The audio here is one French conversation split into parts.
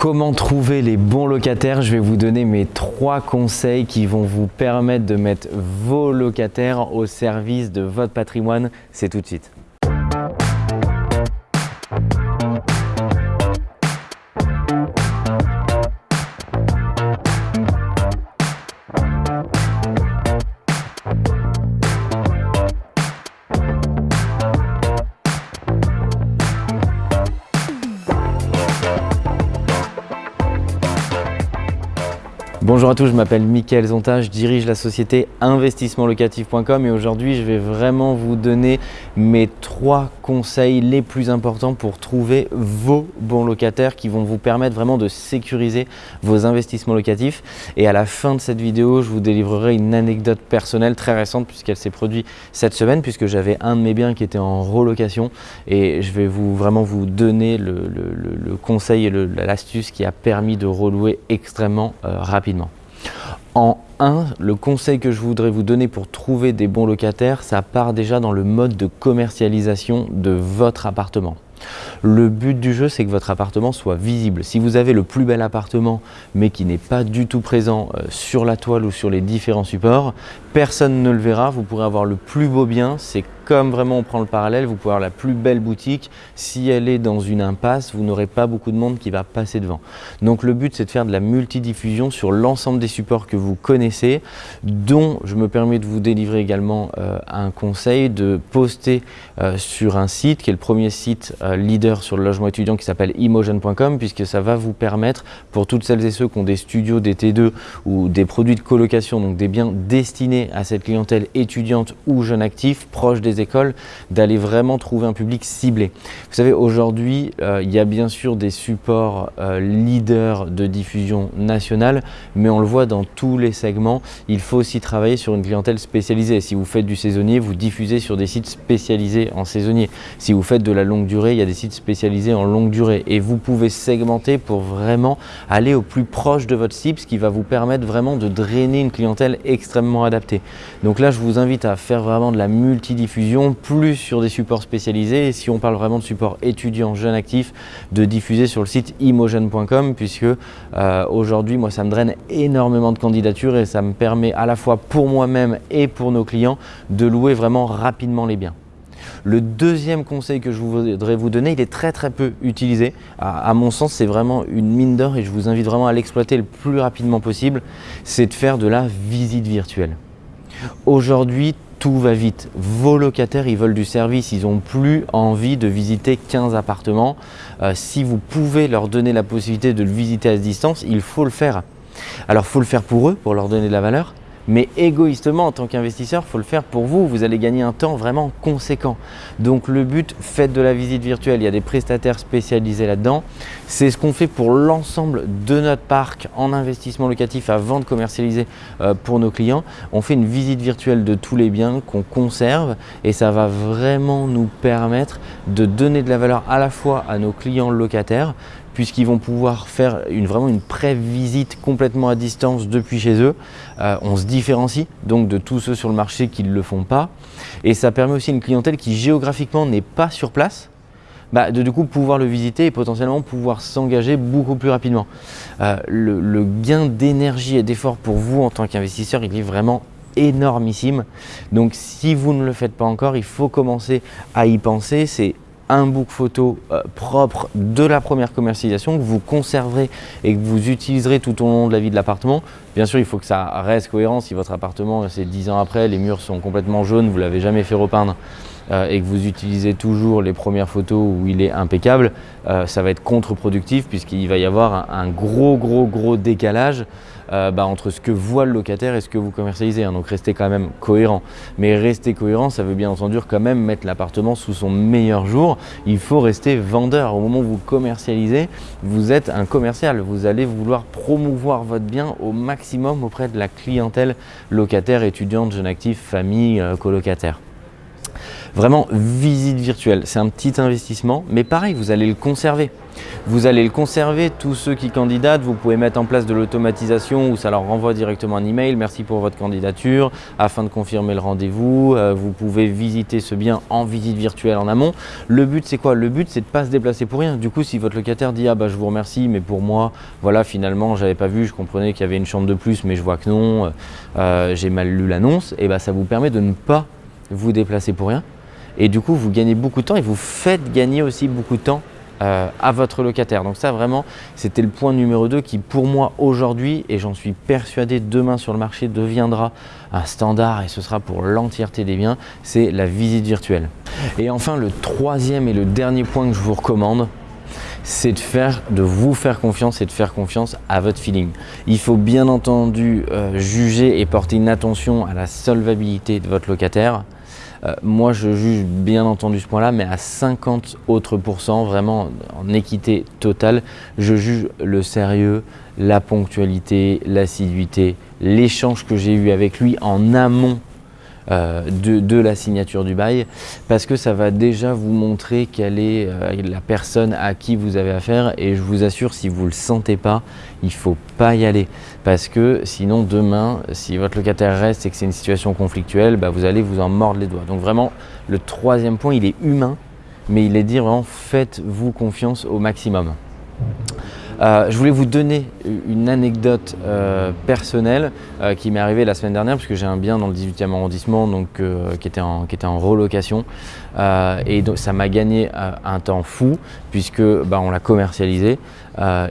Comment trouver les bons locataires Je vais vous donner mes trois conseils qui vont vous permettre de mettre vos locataires au service de votre patrimoine. C'est tout de suite. Bonjour à tous, je m'appelle Mickaël Zonta, je dirige la société investissementlocatif.com et aujourd'hui je vais vraiment vous donner mes trois conseils les plus importants pour trouver vos bons locataires qui vont vous permettre vraiment de sécuriser vos investissements locatifs. Et à la fin de cette vidéo, je vous délivrerai une anecdote personnelle très récente puisqu'elle s'est produite cette semaine puisque j'avais un de mes biens qui était en relocation et je vais vous vraiment vous donner le, conseil et l'astuce qui a permis de relouer extrêmement euh, rapidement. En 1, le conseil que je voudrais vous donner pour trouver des bons locataires, ça part déjà dans le mode de commercialisation de votre appartement. Le but du jeu, c'est que votre appartement soit visible. Si vous avez le plus bel appartement, mais qui n'est pas du tout présent euh, sur la toile ou sur les différents supports, personne ne le verra. Vous pourrez avoir le plus beau bien, c'est comme vraiment on prend le parallèle, vous pouvez avoir la plus belle boutique. Si elle est dans une impasse, vous n'aurez pas beaucoup de monde qui va passer devant. Donc le but, c'est de faire de la multidiffusion sur l'ensemble des supports que vous connaissez, dont je me permets de vous délivrer également euh, un conseil de poster euh, sur un site qui est le premier site leader sur le logement étudiant qui s'appelle emotion.com puisque ça va vous permettre pour toutes celles et ceux qui ont des studios, des T2 ou des produits de colocation, donc des biens destinés à cette clientèle étudiante ou jeune actif proche des écoles d'aller vraiment trouver un public ciblé. Vous savez, aujourd'hui, euh, il y a bien sûr des supports euh, leaders de diffusion nationale, mais on le voit dans tous les segments, il faut aussi travailler sur une clientèle spécialisée. Si vous faites du saisonnier, vous diffusez sur des sites spécialisés en saisonnier. Si vous faites de la longue durée, il y a des sites spécialisés en longue durée et vous pouvez segmenter pour vraiment aller au plus proche de votre cible, ce qui va vous permettre vraiment de drainer une clientèle extrêmement adaptée. Donc là, je vous invite à faire vraiment de la multidiffusion plus sur des supports spécialisés. Et si on parle vraiment de support étudiant, jeune actif, de diffuser sur le site imogen.com puisque euh, aujourd'hui, moi, ça me draine énormément de candidatures et ça me permet à la fois pour moi-même et pour nos clients de louer vraiment rapidement les biens. Le deuxième conseil que je voudrais vous donner, il est très très peu utilisé. À, mon sens, c'est vraiment une mine d'or et je vous invite vraiment à l'exploiter le plus rapidement possible. C'est de faire de la visite virtuelle. Aujourd'hui, tout va vite. Vos locataires, ils veulent du service, ils n'ont plus envie de visiter 15 appartements. Euh, si vous pouvez leur donner la possibilité de le visiter à distance, il faut le faire. Alors, il faut le faire pour eux, pour leur donner de la valeur, mais égoïstement, en tant qu'investisseur, il faut le faire pour vous. Vous allez gagner un temps vraiment conséquent. Donc le but, faites de la visite virtuelle. Il y a des prestataires spécialisés là-dedans. C'est ce qu'on fait pour l'ensemble de notre parc en investissement locatif avant de commercialiser euh, pour nos clients. On fait une visite virtuelle de tous les biens qu'on conserve et ça va vraiment nous permettre de donner de la valeur à la fois à nos clients locataires puisqu'ils vont pouvoir faire une, vraiment une pré-visite complètement à distance depuis chez eux. Euh, on se différencie donc de tous ceux sur le marché qui ne le font pas. Et ça permet aussi une clientèle qui géographiquement n'est pas sur place, bah, de du coup pouvoir le visiter et potentiellement pouvoir s'engager beaucoup plus rapidement. Euh, le, gain d'énergie et d'effort pour vous en tant qu'investisseur, il est vraiment énormissime. Donc si vous ne le faites pas encore, il faut commencer à y penser. C'est un book photo euh, propre de la première commercialisation que vous conserverez et que vous utiliserez tout au long de la vie de l'appartement. Bien sûr, il faut que ça reste cohérent. Si votre appartement, c'est 10 ans après, les murs sont complètement jaunes, vous ne l'avez jamais fait repeindre euh, et que vous utilisez toujours les premières photos où il est impeccable, euh, ça va être contre-productif puisqu'il va y avoir un, gros, gros, gros décalage euh, bah, entre ce que voit le locataire et ce que vous commercialisez. Hein. Donc restez quand même cohérent. Mais rester cohérent, ça veut bien entendu quand même mettre l'appartement sous son meilleur jour. Il faut rester vendeur. Au moment où vous commercialisez, vous êtes un commercial. Vous allez vouloir promouvoir votre bien au maximum auprès de la clientèle locataire, étudiante, jeune actif, famille, colocataire. Vraiment, visite virtuelle, c'est un petit investissement, mais pareil, vous allez le conserver. Vous allez le conserver, tous ceux qui candidatent, vous pouvez mettre en place de l'automatisation où ça leur renvoie directement un email, merci pour votre candidature, afin de confirmer le rendez-vous, euh, vous pouvez visiter ce bien en visite virtuelle en amont. Le but c'est quoi? Le but c'est de ne pas se déplacer pour rien. Du coup, si votre locataire dit « Ah bah je vous remercie, mais pour moi, voilà, finalement, j'avais pas vu, je comprenais qu'il y avait une chambre de plus, mais je vois que non, euh, j'ai mal lu l'annonce », et bah ça vous permet de ne pas vous déplacer pour rien. Et du coup, vous gagnez beaucoup de temps et vous faites gagner aussi beaucoup de temps euh, à votre locataire. Donc ça vraiment, c'était le point numéro 2 qui pour moi aujourd'hui, et j'en suis persuadé demain sur le marché, deviendra un standard et ce sera pour l'entièreté des biens, c'est la visite virtuelle. Et enfin, le troisième et le dernier point que je vous recommande, c'est de, faire, de vous faire confiance et de faire confiance à votre feeling. Il faut bien entendu euh, juger et porter une attention à la solvabilité de votre locataire, euh, moi, je juge bien entendu ce point-là, mais à 50 autres pourcents, vraiment en équité totale, je juge le sérieux, la ponctualité, l'assiduité, l'échange que j'ai eu avec lui en amont euh, de, la signature du bail parce que ça va déjà vous montrer quelle est euh, la personne à qui vous avez affaire et je vous assure si vous ne le sentez pas, il faut pas y aller parce que sinon demain, si votre locataire reste et que c'est une situation conflictuelle, bah, vous allez vous en mordre les doigts. Donc vraiment, le troisième point, il est humain, mais il est dire vraiment faites-vous confiance au maximum. Euh, je voulais vous donner une anecdote euh, personnelle euh, qui m'est arrivée la semaine dernière puisque j'ai un bien dans le 18e arrondissement donc, qui, était en, qui était en relocation. Et ça m'a gagné un temps fou puisque bah, on l'a commercialisé.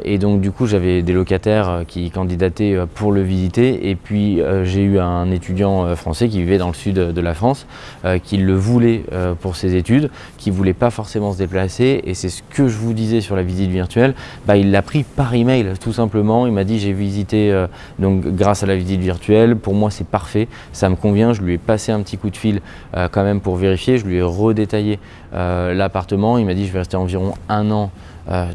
Et donc du coup j'avais des locataires qui candidataient pour le visiter. Et puis j'ai eu un étudiant français qui vivait dans le sud de la France qui le voulait pour ses études, qui ne voulait pas forcément se déplacer. Et c'est ce que je vous disais sur la visite virtuelle, bah, il l'a pris par email tout simplement. Il m'a dit j'ai visité euh, donc grâce à la visite virtuelle. Pour moi c'est parfait, ça me convient. Je lui ai passé un petit coup de fil euh, quand même pour vérifier. Je lui ai redétaillé euh, l'appartement. Il m'a dit je vais rester environ un an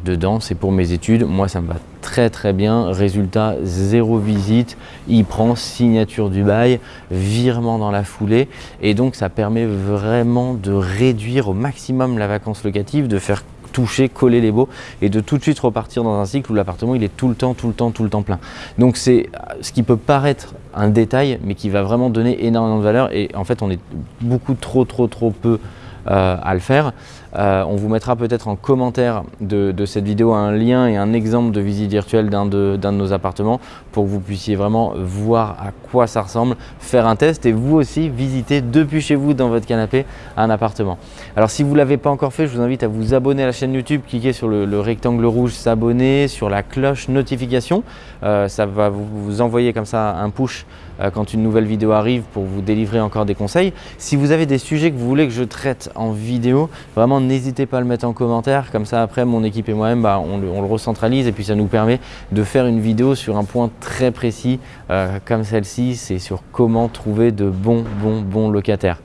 dedans. C'est pour mes études. Moi ça me va très très bien. Résultat zéro visite. Il prend signature du bail, virement dans la foulée et donc ça permet vraiment de réduire au maximum la vacance locative, de faire toucher, coller les baux et de tout de suite repartir dans un cycle où l'appartement il est tout le temps, tout le temps, tout le temps plein. Donc c'est ce qui peut paraître un détail mais qui va vraiment donner énormément de valeur et en fait on est beaucoup trop trop trop peu à le faire. Euh, on vous mettra peut-être en commentaire de, cette vidéo un lien et un exemple de visite virtuelle d'un de, nos appartements pour que vous puissiez vraiment voir à quoi ça ressemble, faire un test et vous aussi visiter depuis chez vous dans votre canapé un appartement. Alors si vous ne l'avez pas encore fait, je vous invite à vous abonner à la chaîne YouTube, cliquez sur le, rectangle rouge s'abonner, sur la cloche notification. Euh, ça va vous, envoyer comme ça un push euh, quand une nouvelle vidéo arrive pour vous délivrer encore des conseils. Si vous avez des sujets que vous voulez que je traite en vidéo, vraiment n'hésitez pas à le mettre en commentaire. Comme ça, après, mon équipe et moi-même, bah, on, le, recentralise et puis ça nous permet de faire une vidéo sur un point très précis euh, comme celle-ci. C'est sur comment trouver de bons, bons, bons locataires.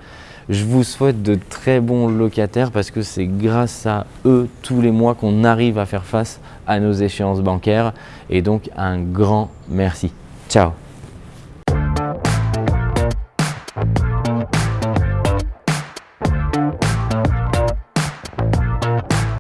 Je vous souhaite de très bons locataires parce que c'est grâce à eux tous les mois qu'on arrive à faire face à nos échéances bancaires. Et donc, un grand merci. Ciao